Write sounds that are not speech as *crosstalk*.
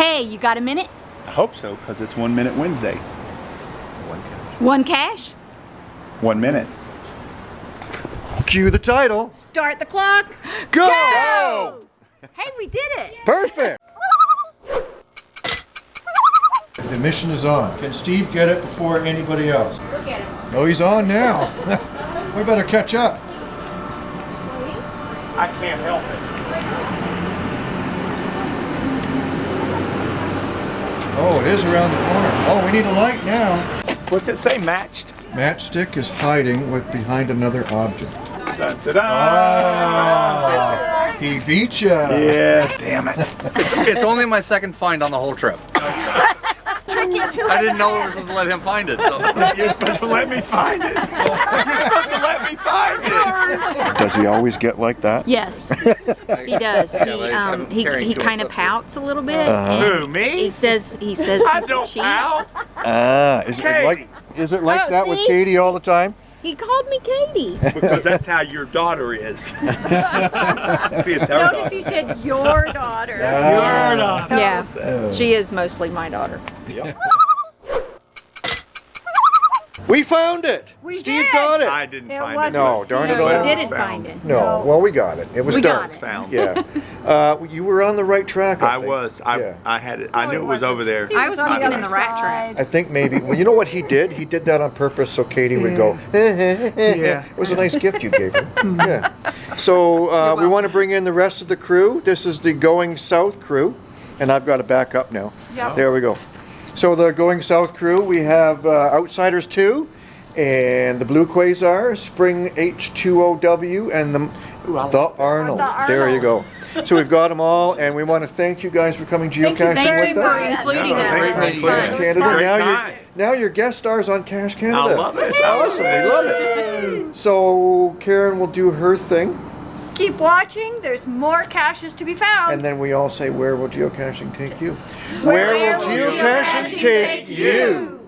Hey, you got a minute? I hope so, because it's One Minute Wednesday. One cache? One cache? One minute. Cue the title. Start the clock. Go! Go! Hey, we did it. Perfect. The mission is on. Can Steve get it before anybody else? Look at him. Oh, he's on now. *laughs* we better catch up. I can't help it. Oh, it is around the corner. Oh, we need a light now. What's it say? Matched? Matchstick is hiding with behind another object. Da, da, da. Ah, he beat you. Yes. Damn it. It's only my second find on the whole trip. I didn't know we were supposed to let him find it. So. You're supposed to let me find it. *laughs* You're supposed to let me find it. Does he always get like that? Yes, he does. He um he, he kind of pouts a little bit. Uh-huh. Who, me? He says he says I he don't cheats. out. Ah, is it like is it like Oh, that with? Katie all the time? He called me Katie. Because that's how your daughter is. *laughs* See, it's her Notice daughter. he said your daughter. yeah, she is mostly my daughter. We found it. We Steve did. got it. I didn't It find it. No, darn it No, all. you didn't Found. find it. No, well we got it. It was We dark. got it. Found. Yeah. Uh, you were on the right track. I, I was. I Yeah. I had it. I No, knew it it was over there. I was on looking the in the other rat I think maybe. Well, you know what he did? He did that on purpose so Katie would go. yeah. *laughs* Eh, eh, eh, it was a nice gift you gave her. *laughs* yeah. So uh, we want to bring in the rest of the crew. This is the Going South crew, and I've got to back up now. Yep. There we go. So the Going South crew, we have uh, Outsiders 2, and the Blue Quasar, Spring H2OW, and the, the Arnold. The There you go. So we've got them all, and we want to thank you guys for coming Thank you geocaching Thank you with for us. Including No, us. thanks This for is including fun. us. Canada. Now time. you're now you're guest stars on Cache Canada. I love it. It's awesome. We love it. So Karen will do her thing, Keep watching. There's more caches to be found. and then we all say, "Where will geocaching take you?" Where will will geocaching geocaching take you?